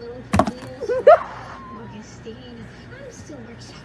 little Julius, Augustine. I'm still working.